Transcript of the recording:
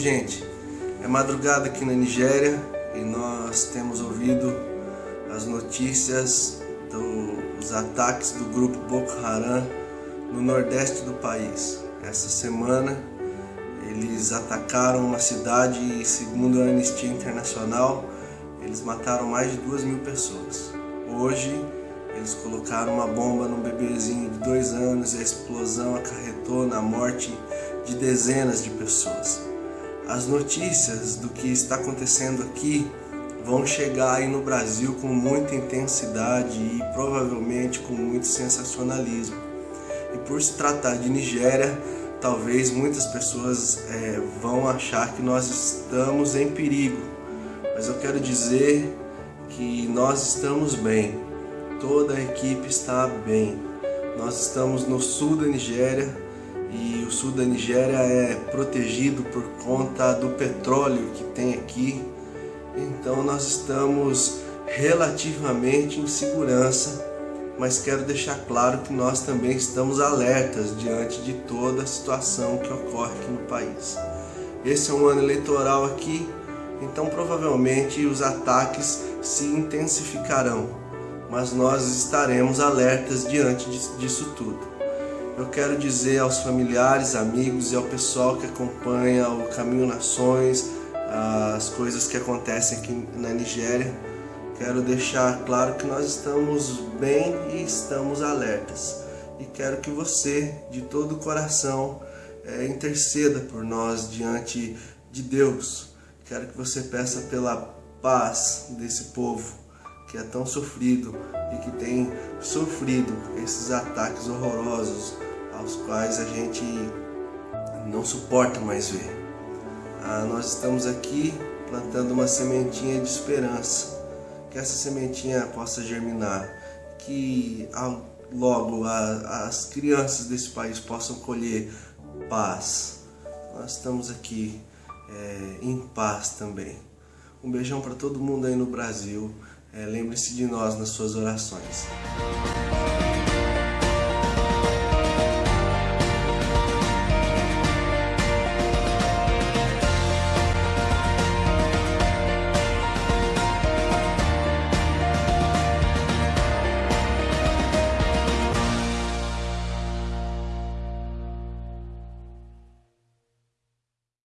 gente, é madrugada aqui na Nigéria e nós temos ouvido as notícias dos ataques do grupo Boko Haram no nordeste do país. Essa semana eles atacaram uma cidade e segundo a Anistia Internacional eles mataram mais de duas mil pessoas. Hoje eles colocaram uma bomba num bebezinho de dois anos e a explosão acarretou na morte de dezenas de pessoas. As notícias do que está acontecendo aqui vão chegar aí no Brasil com muita intensidade e provavelmente com muito sensacionalismo. E por se tratar de Nigéria, talvez muitas pessoas é, vão achar que nós estamos em perigo. Mas eu quero dizer que nós estamos bem, toda a equipe está bem. Nós estamos no sul da Nigéria, e o sul da Nigéria é protegido por conta do petróleo que tem aqui. Então nós estamos relativamente em segurança, mas quero deixar claro que nós também estamos alertas diante de toda a situação que ocorre aqui no país. Esse é um ano eleitoral aqui, então provavelmente os ataques se intensificarão, mas nós estaremos alertas diante disso tudo. Eu quero dizer aos familiares, amigos e ao pessoal que acompanha o Caminho Nações, as coisas que acontecem aqui na Nigéria, quero deixar claro que nós estamos bem e estamos alertas. E quero que você, de todo o coração, é, interceda por nós diante de Deus. Quero que você peça pela paz desse povo que é tão sofrido e que tem sofrido esses ataques horrorosos quais a gente não suporta mais ver. Ah, nós estamos aqui plantando uma sementinha de esperança, que essa sementinha possa germinar, que logo as crianças desse país possam colher paz. Nós estamos aqui é, em paz também. Um beijão para todo mundo aí no Brasil. É, Lembre-se de nós nas suas orações.